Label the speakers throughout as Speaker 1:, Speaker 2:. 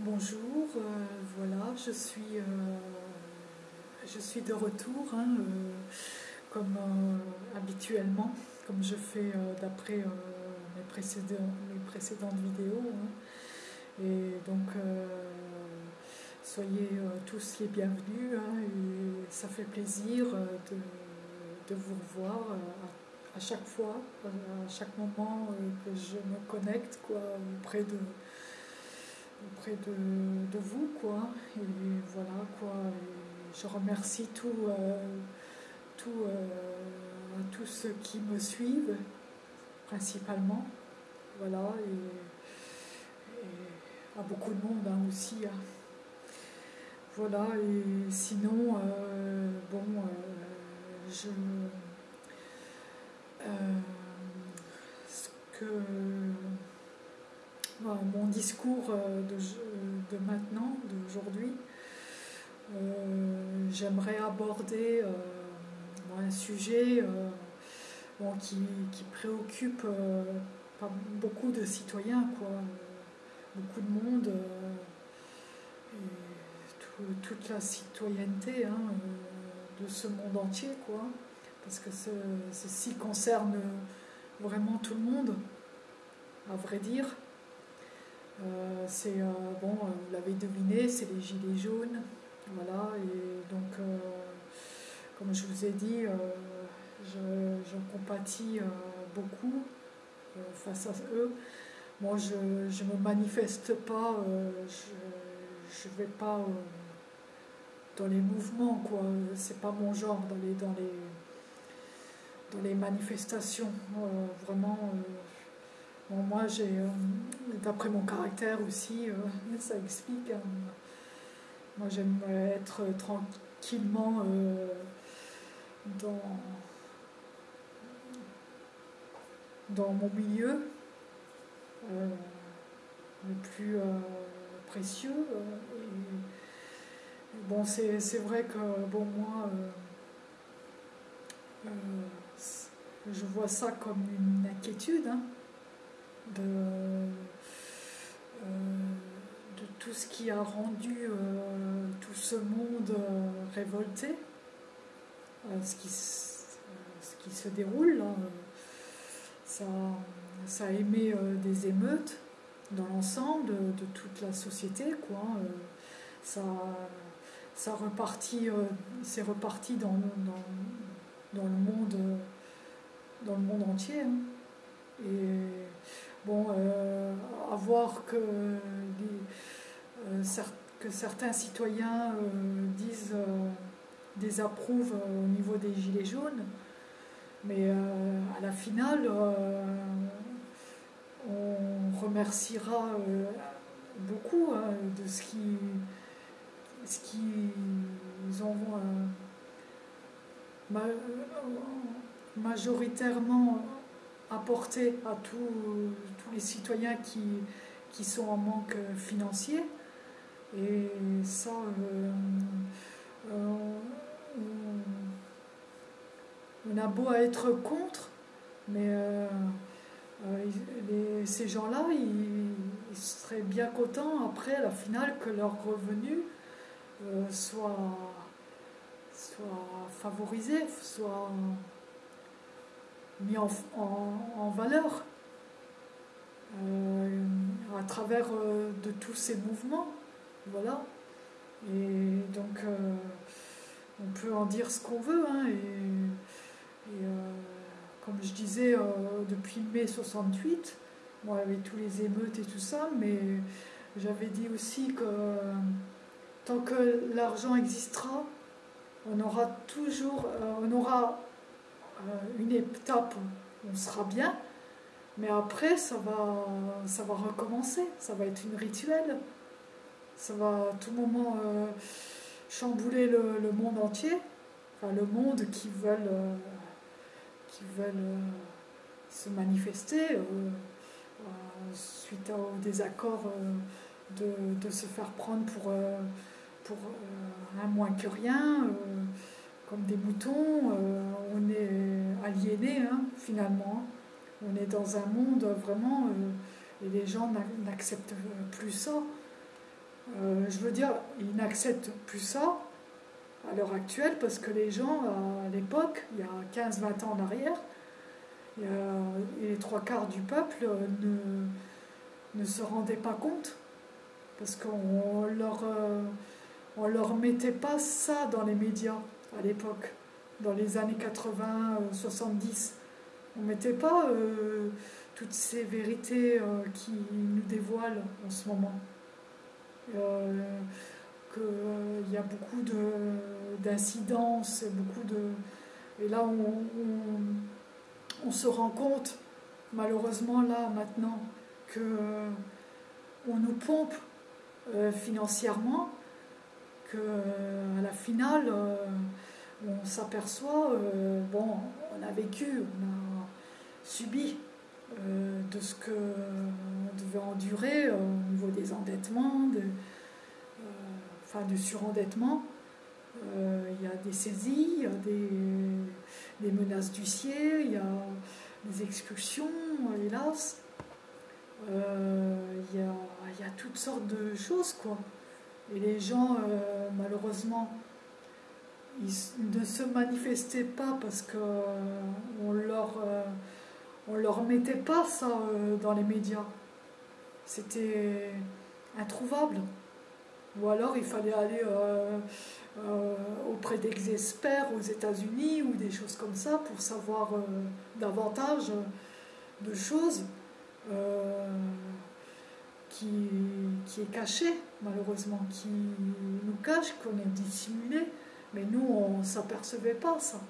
Speaker 1: Bonjour, euh, voilà, je suis, euh, je suis de retour, hein, euh, comme habituellement, comme je fais d'après mes, précédentes vidéos. hein. Et donc, soyez tous les bienvenus, hein, et ça fait plaisir de, vous revoir à, chaque fois, à chaque moment que je me connecte quoi, auprès de auprès de, de vous, quoi. Et voilà, quoi. Je remercie tout, euh, tout, euh, tous ceux qui me suivent, principalement. Voilà, et, à beaucoup de monde hein, aussi. hein. Voilà, et sinon, euh, bon, euh, je. ce que mon discours euh, de, de maintenant, d'aujourd'hui, euh, j'aimerais aborder euh, bon, un sujet euh, qui, préoccupe euh, beaucoup de citoyens, euh, beaucoup de monde, euh, toute la citoyenneté hein, euh, de ce monde entier, quoi, parce que ce- ceci concerne vraiment tout le monde, à vrai dire. Euh, c'est euh, bon, euh, vous l'avez deviné, c'est les gilets jaunes, voilà. Et donc, comme je vous ai dit, je, compatis beaucoup face à eux. Moi, je ne me manifeste pas, je ne vais pas dans les mouvements, quoi. C'est pas mon genre d'aller dans les dans les manifestations, vraiment. Bon, moi, j'ai, euh, d'après mon caractère aussi, euh, ça explique. hein. Moi, j'aime être tranquillement euh, dans, dans mon milieu, le plus précieux. bon, c'est, vrai que, bon, moi, je vois ça comme une inquiétude. hein de, euh, de tout ce qui a rendu euh, tout ce monde euh, révolté, ce, qui, ce qui se déroule. euh, ça, ça a émis des émeutes dans l'ensemble de, toute la société. Quoi, euh, ça, ça repartit, c'est reparti dans, dans, dans le monde, dans le monde entier. hein. Et bon, euh, à voir que, euh, certains citoyens euh, disent, désapprouvent au niveau des gilets jaunes, mais à la finale, on remerciera beaucoup hein, de ce qui ce qu'ils ont ma- majoritairement apporter à tous les citoyens qui, qui sont en manque financier. Et ça, euh, euh, on, a beau à être contre, mais euh, euh, ces gens-là, ils, seraient bien contents après, à la finale, que leur revenu euh, soit, soit favorisé, soit mis en- en valeur euh, à travers euh, de tous ces mouvements. Voilà. Et donc, euh, on peut en dire ce qu'on veut. hein, et comme je disais, depuis mai 68, moi, avec tous les émeutes et tout ça, mais j'avais dit aussi que tant que l'argent existera, on aura toujours, on aura une étape où on sera bien, mais après ça va, ça va recommencer, ça va être une rituelle, ça va à tout moment euh, chambouler le, monde entier, enfin le monde qui veulent, euh, qui veulent euh, se manifester suite au désaccord de, se faire prendre pour, pour un moins que rien. comme des moutons, on est aliénés hein, finalement. On est dans un monde vraiment euh, et les gens n'a- n'acceptent plus ça. Euh, je veux dire, ils n'acceptent plus ça à l'heure actuelle parce que les gens, à l'époque, il y a 15-20 ans en arrière, et les trois quarts du peuple ne, se rendaient pas compte parce qu'on leur, euh, on leur mettait pas ça dans les médias à l'époque, dans les années 80, 70. On mettait pas euh, toutes ces vérités qui nous dévoilent en ce moment. Euh, qu'il euh, y a beaucoup d'incidences, beaucoup de... Et là, on, on, se rend compte, malheureusement, là, maintenant, que euh, on nous pompe financièrement, que à la finale, on s'aperçoit, bon, on a vécu, on a subi euh, de ce qu'on devait endurer au niveau des endettements, de, euh, enfin du surendettement. Euh, il y a des saisies, il y a des, menaces d'huissier, il y a des expulsions, hélas. Il y, a, toutes sortes de choses, quoi. Et les gens, malheureusement, ne se manifestaient pas parce qu'on leur on ne leur mettait pas ça euh, dans les médias. C'était introuvable. Ou alors il fallait aller euh, euh, auprès d'experts aux États-Unis ou des choses comme ça pour savoir davantage de choses qui, qui est caché malheureusement, qui nous cache, qu'on est dissimulé. Mais nous, on ne s'apercevait pas ça.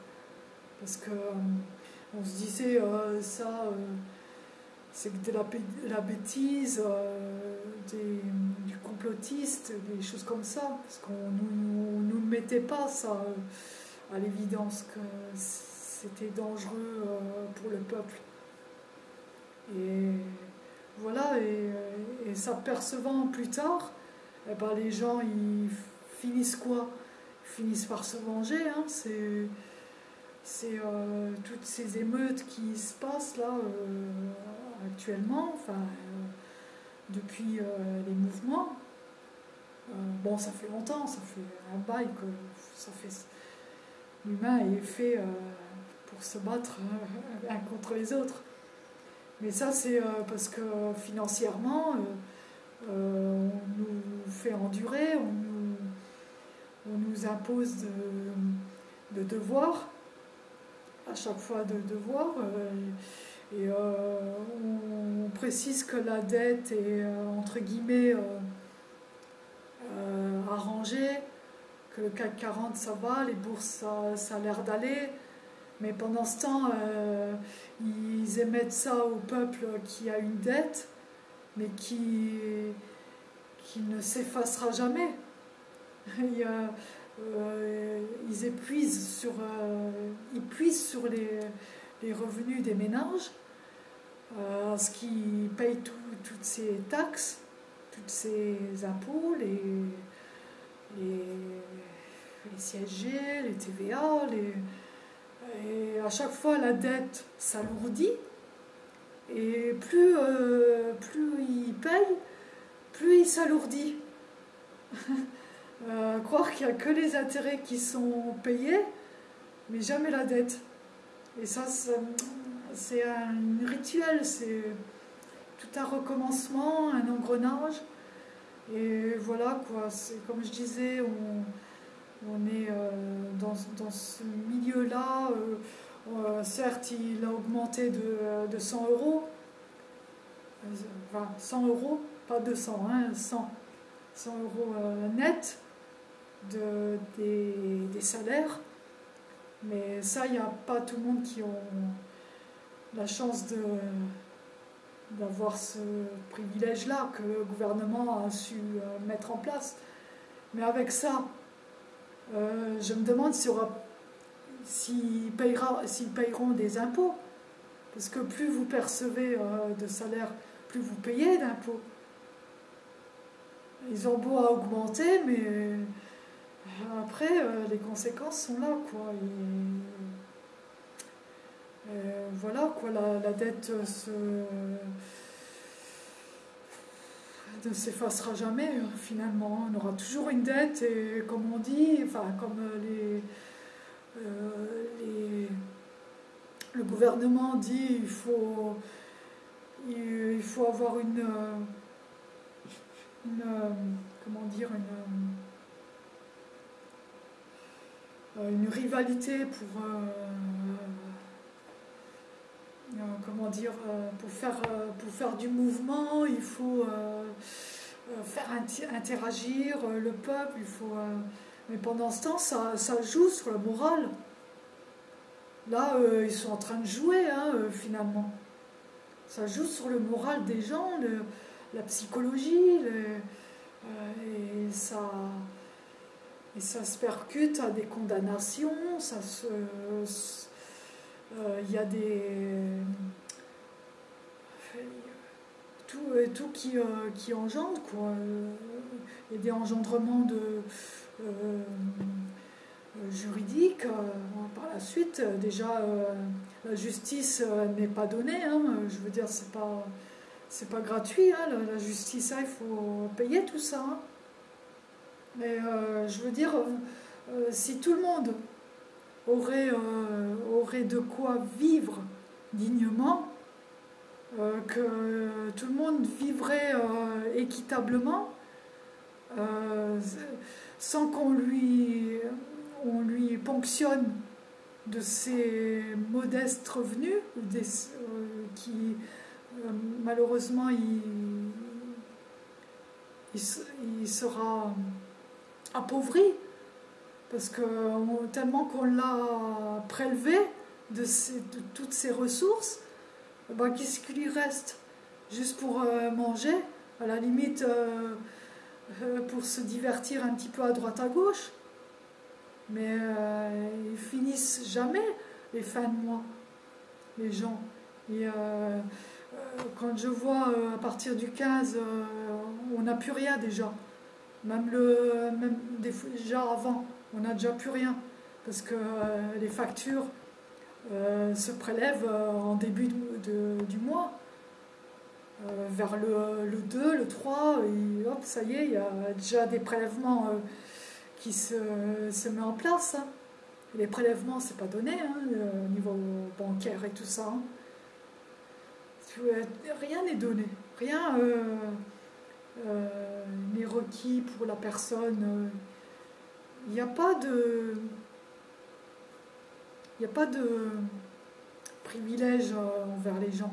Speaker 1: Parce que on se disait euh, ça, euh, c'est de la, bêtise, euh, du complotiste, des choses comme ça, parce qu'on ne nous, mettait pas ça à l'évidence que c'était dangereux pour le peuple. Et voilà, et, s'apercevant plus tard, eh ben, les gens ils finissent quoi? Ils finissent par se venger. Hein, c'est euh, toutes ces émeutes qui se passent là euh, actuellement, euh, depuis les mouvements. bon, ça fait longtemps, ça fait un bail que. L'humain est fait pour se battre un contre les autres. Mais ça, c'est parce que financièrement, on nous fait endurer, on nous, on nous impose de, de devoirs à chaque fois de devoir. Euh, et euh, on, précise que la dette est euh, entre guillemets arrangée, que le CAC 40 ça va, les bourses ça, a l'air d'aller. Mais pendant ce temps, ils émettent ça au peuple qui a une dette, mais qui, qui ne s'effacera jamais. A, euh, ils épuisent sur, euh, ils puisent sur les, revenus des ménages, euh, ce qui paye toutes ces taxes, toutes ces impôts, les, les, les CSG, les TVA, les, et à chaque fois la dette s'alourdit, et plus, plus ils payent, plus il s'alourdit. Euh, croire qu'il n'y a que les intérêts qui sont payés, mais jamais la dette. Et ça, c'est un rituel, c'est tout un recommencement, un engrenage. Et voilà, quoi, c'est comme je disais, on, on est euh, dans, dans, ce milieu-là. Euh, certes, il a augmenté de, de 100 euros. Enfin, 100 euros, pas 200, hein, 100. 100 euros net de, des, salaires. Mais ça, il n'y a pas tout le monde qui ont la chance d'avoir ce privilège-là que le gouvernement a su euh, mettre en place. Mais avec ça, euh, je me demande s'ils payeront des impôts. Parce que plus vous percevez euh, de salaire, plus vous payez d'impôts. Ils ont beau à augmenter, mais après, euh, les conséquences sont là, quoi. Euh, voilà, quoi, la, dette se. ne s'effacera jamais finalement. On aura toujours une dette et comme on dit, enfin comme le gouvernement dit il faut, avoir une, une comment dire une euh, une rivalité pour euh, euh, comment dire pour faire pour faire du mouvement il faut faire interagir le peuple il faut mais pendant ce temps ça, ça joue sur la morale là ils sont en train de jouer hein, finalement. Ça joue sur le moral des gens la psychologie et ça et ça se percute à des condamnations, ça se. Euh, il y a des. Tout, euh, tout qui, euh, qui engendre, quoi. Il y a des engendrements de. juridiques. par la suite, déjà, la justice n'est pas donnée. Hein. je veux dire, c'est pas, c'est pas gratuit. Hein. La, justice, hein, il faut payer tout ça. Mais euh, je veux dire, euh, euh, si tout le monde aurait, aurait de quoi vivre dignement, que tout le monde vivrait équitablement, sans qu'on lui, on lui ponctionne de ses modestes revenus, qui malheureusement il, il, sera appauvri, parce que tellement qu'on l'a prélevé de, toutes ses ressources, ben, qu'est-ce qu'il lui reste? Juste pour euh, manger, à la limite euh, euh, pour se divertir un petit peu à droite à gauche. Mais ils finissent jamais les fins de mois, les gens. Et quand je vois à partir du 15, on n'a plus rien déjà. Même, le, même déjà avant, on n'a déjà plus rien. Parce que euh, les factures euh, se prélèvent euh, en début du mois. vers le, 2, le 3, et hop, ça y est, il y a déjà des prélèvements qui se, se mettent en place. Hein. Les prélèvements, c'est pas donné hein, au niveau bancaire et tout ça. Hein. Rien n'est donné. Rien les requis pour la personne. Il n'y a pas de. Il n'y a pas de privilège euh, envers les gens,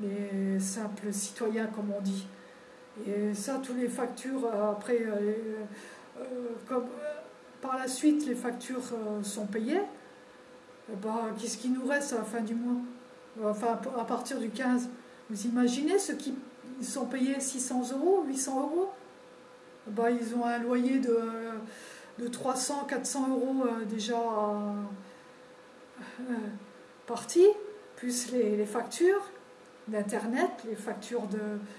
Speaker 1: les simples citoyens, comme on dit. Et ça, tous les factures, euh, après, par la suite, les factures sont payées, bah, qu'est-ce qui nous reste à la fin du mois? Enfin, à partir du 15. Vous imaginez ce qui ils sont payés 600 euros, 800 euros. Bah, ils ont un loyer de, de 300, 400 euros euh, déjà euh, parti, plus les, factures d'Internet, les factures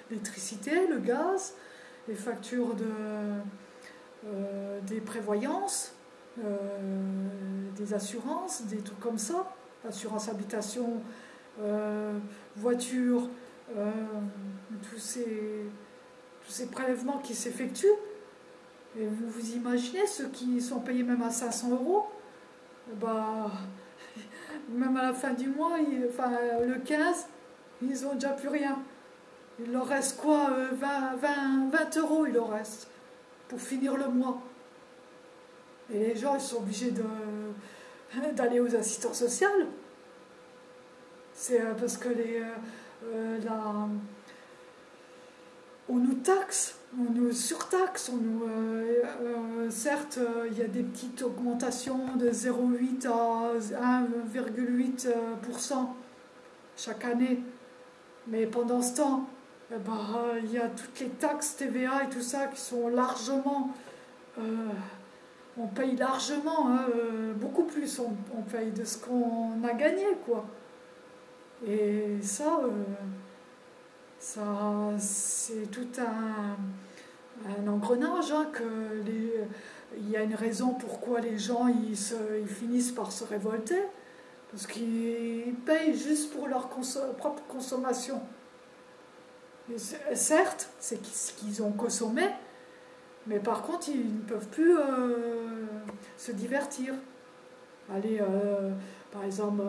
Speaker 1: d'électricité, le gaz, les factures de, euh, des prévoyances, des assurances, des trucs comme ça, assurance habitation, voiture, euh, tous, ces, prélèvements qui s'effectuent. Et vous vous imaginez ceux qui sont payés même à 500 euros? Bah, Même à la fin du mois, enfin, le 15, ils n'ont déjà plus rien. Il leur reste quoi 20, 20, 20 euros, il leur reste pour finir le mois. Et les gens, ils sont obligés d'aller aux assistants sociaux. C'est euh, parce que les, euh, on nous taxe, on nous surtaxe, euh, euh, certes il y a des petites augmentations de 0,8 à 1,8% chaque année, mais pendant ce temps, eh ben, il y a toutes les taxes TVA et tout ça qui sont largement on paye largement, hein, beaucoup plus on, paye de ce qu'on a gagné. Et ça, euh, ça c'est tout un, engrenage, hein, que il y a une raison pourquoi les gens ils, se, ils finissent par se révolter, parce qu'ils payent juste pour leur propre consommation. certes, c'est ce qu'ils ont consommé, mais par contre, ils ne peuvent plus se divertir. Aller, par exemple,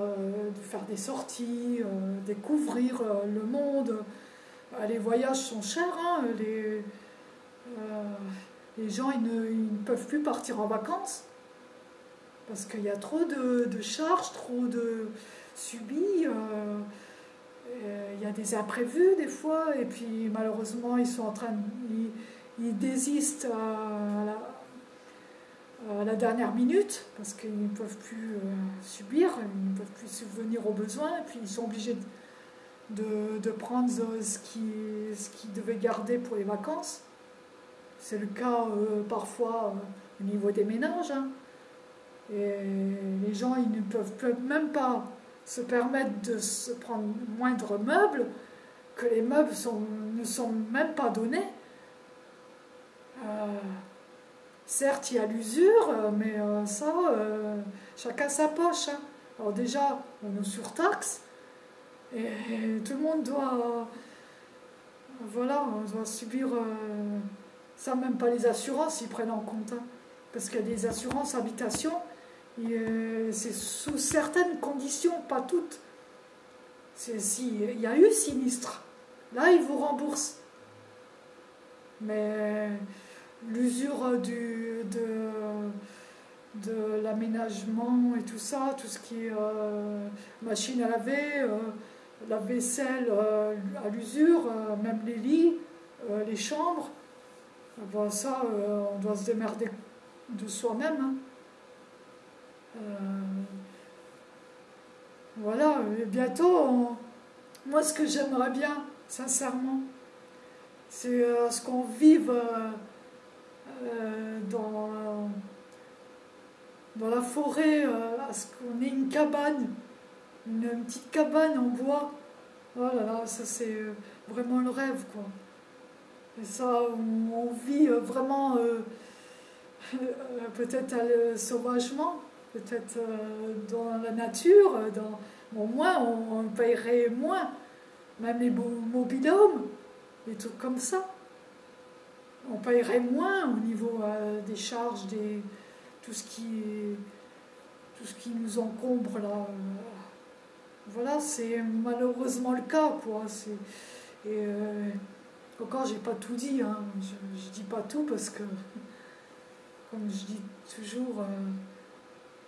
Speaker 1: faire des sorties, découvrir le monde. les voyages sont chers, hein, les, les gens ils ne, peuvent plus partir en vacances parce qu'il y a trop de, charges, trop de subis. Euh, il y a des imprévus des fois, et puis malheureusement ils sont en train de, ils, désistent à à la, dernière minute parce qu'ils ne peuvent plus euh, subir, ils ne peuvent plus subvenir aux besoins, et puis ils sont obligés de, prendre ce qu'ils ce qui devaient garder pour les vacances. C'est le cas euh, parfois euh, au niveau des ménages. Hein. Et les gens, ils ne peuvent même pas se permettre de se prendre moindre meuble, que les meubles ne sont même pas donnés. Euh, certes, il y a l'usure, mais ça, chacun sa poche. Hein. Alors déjà, on nous surtaxe, et, tout le monde doit, voilà, on doit subir ça, même pas les assurances, ils prennent en compte. Hein. Parce qu'il y a des assurances habitation, euh, c'est sous certaines conditions, pas toutes. Si il y a eu sinistre, là ils vous remboursent. Mais l'usure du, de, de l'aménagement et tout ça, tout ce qui est euh, machine à laver, euh, la vaisselle à l'usure, même les lits, les chambres, Bon, ça, euh, on doit se démerder de soi-même. Hein. Euh, voilà, bientôt, moi ce que j'aimerais bien, sincèrement, c'est euh, ce qu'on vive dans, dans la forêt, à ce qu'on ait une cabane, une, petite cabane en bois. Oh là là, ça c'est vraiment le rêve, quoi. Et ça, on, vit euh, vraiment euh, euh, peut-être sauvagement, peut-être dans la nature, dans, au moins on, paierait moins, même les mobilhomes, des trucs comme ça. On paierait moins au niveau des charges, des, tout, ce qui, tout ce qui nous encombre là. voilà, c'est malheureusement le cas. Quoi. Et, encore, j'ai pas tout dit, hein. je, ne dis pas tout parce que, comme je dis toujours, euh,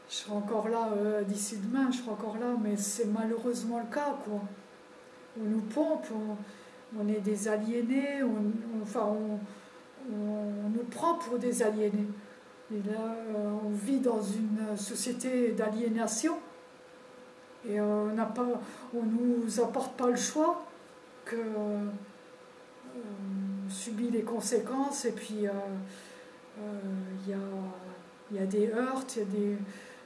Speaker 1: je serai encore là euh, d'ici demain, je serai encore là, mais c'est malheureusement le cas, quoi. On nous pompe, on, est des aliénés, on, enfin, on, nous prend pour des aliénés. Et là, euh, on vit dans une société d'aliénation et on n'a pas, on nous apporte pas le choix que on subit les conséquences et puis il euh, euh, y, a, des heurts, il y a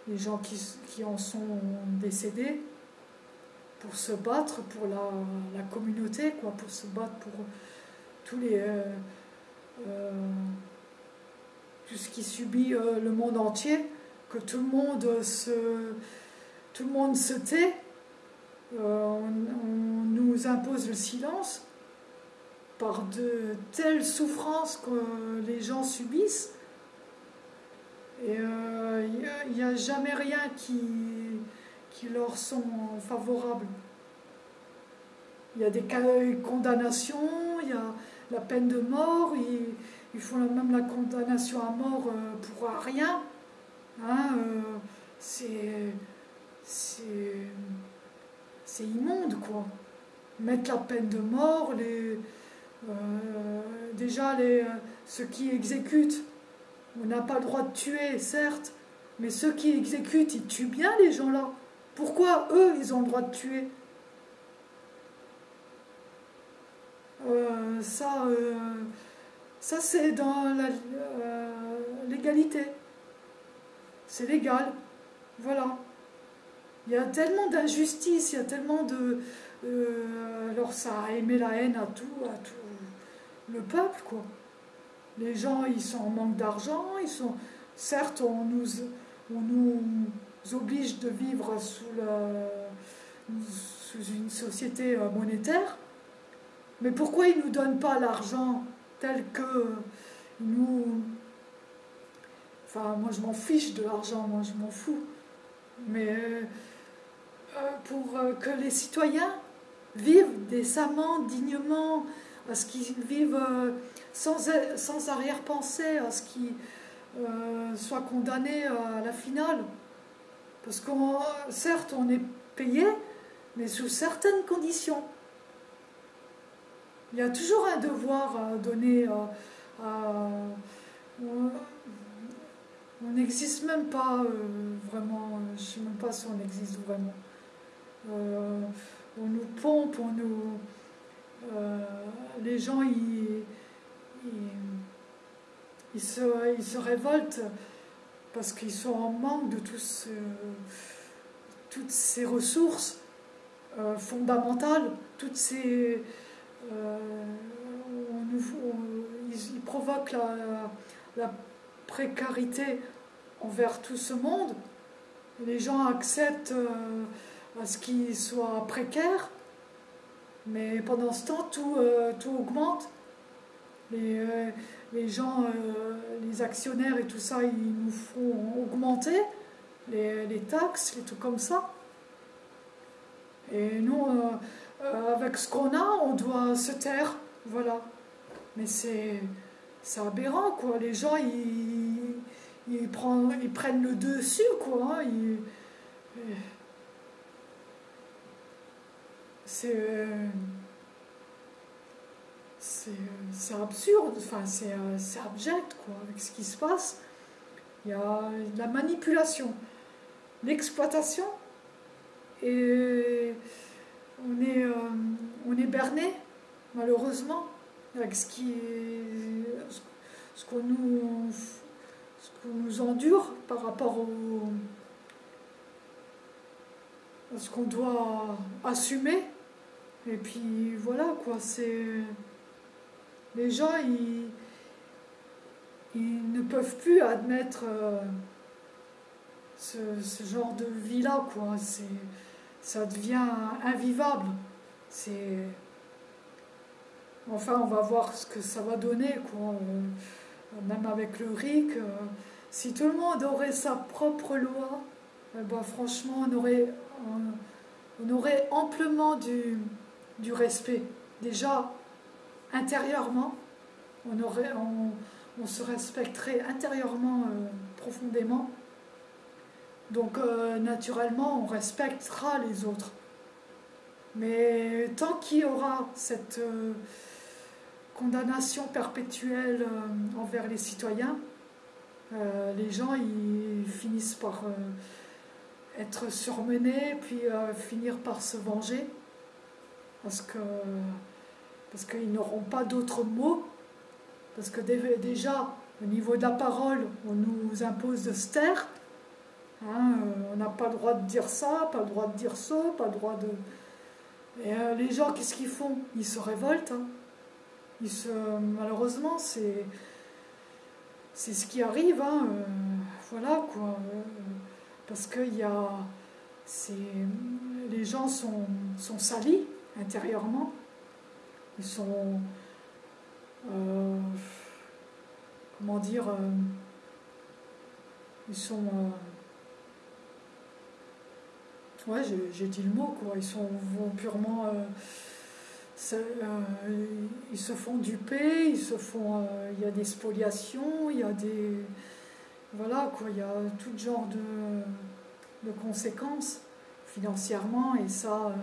Speaker 1: des, gens qui, en sont décédés pour se battre pour la, communauté, quoi, pour se battre pour tous les, euh, tout ce qui subit le monde entier, que tout le monde se, tait, on, nous impose le silence, par de telles souffrances que les gens subissent. Et il euh, n'y a, jamais rien qui, qui leur sont favorables. Il y a des condamnations, il y a la peine de mort, ils, font même la condamnation à mort euh, pour rien. Hein, euh, c'est c'est immonde, quoi. Mettre la peine de mort, les, euh, déjà, les, ceux qui exécutent, on n'a pas le droit de tuer, certes, mais ceux qui exécutent, ils tuent bien les gens là. Pourquoi eux, ils ont le droit de tuer? Euh, Ça, ça c'est dans la légalité. C'est légal. Voilà. Il y a tellement d'injustice, il y a tellement de... alors ça a aimé la haine à tout, à tout le peuple, quoi. Les gens, ils sont en manque d'argent, ils sont... Certes, on nous, oblige de vivre sous, une société euh, monétaire, Mais pourquoi ils ne nous donnent pas l'argent tel que nous... Enfin, moi je m'en fiche de l'argent, moi je m'en fous. Mais euh, euh, pour euh, que les citoyens vivent décemment, dignement, à ce qu'ils vivent sans, sans arrière-pensée, à ce qu'ils soient condamnés à la finale. Parce que certes, on est payé, mais sous certaines conditions. Il y a toujours un devoir à donner à, on n'existe même pas euh, vraiment, euh, je ne sais même pas si on existe vraiment. Euh, on nous pompe, on nous. les gens, ils, ils, se, ils, se, révoltent parce qu'ils sont en manque de tous, toutes ces ressources fondamentales, toutes ces. Ils, provoquent la, précarité envers tout ce monde. Les gens acceptent euh, à ce qu'ils soient précaires, mais pendant ce temps, tout, euh, augmente. Les, euh, les gens, les actionnaires et tout ça, ils nous font augmenter les, les taxes, les trucs comme ça. Et nous, avec ce qu'on a, on doit se taire, voilà. Mais c'est aberrant, quoi. Les gens, ils ils, prennent, ils prennent le dessus, quoi. Hein, c'est c'est absurde, enfin c'est abject quoi, avec ce qui se passe. Il y a la manipulation, l'exploitation, et on est, euh, berné, malheureusement, avec ce qui ce qu'on nous endure par rapport au, à ce qu'on doit assumer. Et puis voilà, quoi, c'est. Les gens, ils, ils ne peuvent plus admettre euh, ce, genre de vie-là, quoi. C'est, ça devient invivable. C'est. Enfin, on va voir ce que ça va donner, quoi. Même avec le RIC. Euh, si tout le monde aurait sa propre loi, ben, franchement, on aurait, on, aurait amplement du, du, respect. Déjà, intérieurement, on, aurait, on, se respecterait intérieurement euh, profondément. Donc, euh, naturellement, on respectera les autres. Mais tant qu'il y aura cette euh, condamnation perpétuelle envers les citoyens, euh, les gens ils finissent par euh, être surmenés, puis euh, finir par se venger, parce que parce qu'ils n'auront pas d'autres mots, parce que déjà au niveau de la parole, on nous impose de se taire. Hein, on n'a pas le droit de dire ça, pas le droit de dire ça, pas le droit de. Et les gens, qu'est-ce qu'ils font? Ils se révoltent. Hein. Ils se... Malheureusement, c'est ce qui arrive, hein, euh, voilà quoi. Euh, parce que y a, les gens sont, sont salis intérieurement, ils sont, euh, comment dire, ils sont, ouais, j'ai dit le mot quoi, ils sont purement euh, ils se font duper, ils se font, euh, il y a des spoliations, il y a des, voilà quoi, il y a tout genre de, de conséquences financièrement et ça, euh,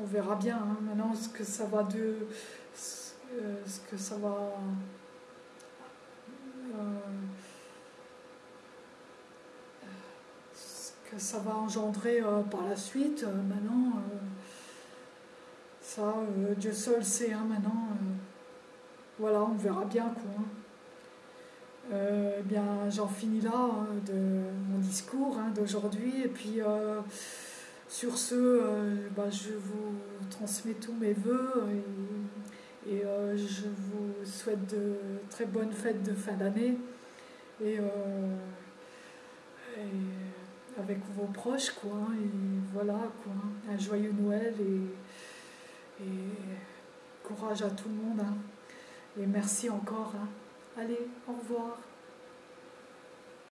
Speaker 1: on verra bien hein, maintenant ce que ça va de, ce que ça va, ce ça va engendrer par la suite. maintenant ça, euh, Dieu seul sait hein, maintenant. Euh, voilà, on verra bien quoi. Hein. Euh, eh bien, j'en finis là hein, de mon discours d'aujourd'hui. Et puis, sur ce, bah, je vous transmets tous mes voeux et, je vous souhaite de très bonnes fêtes de fin d'année. Et, avec vos proches, quoi. Et voilà, quoi. Un joyeux Noël et courage à tout le monde. hein. Et merci encore. hein. Allez, au revoir.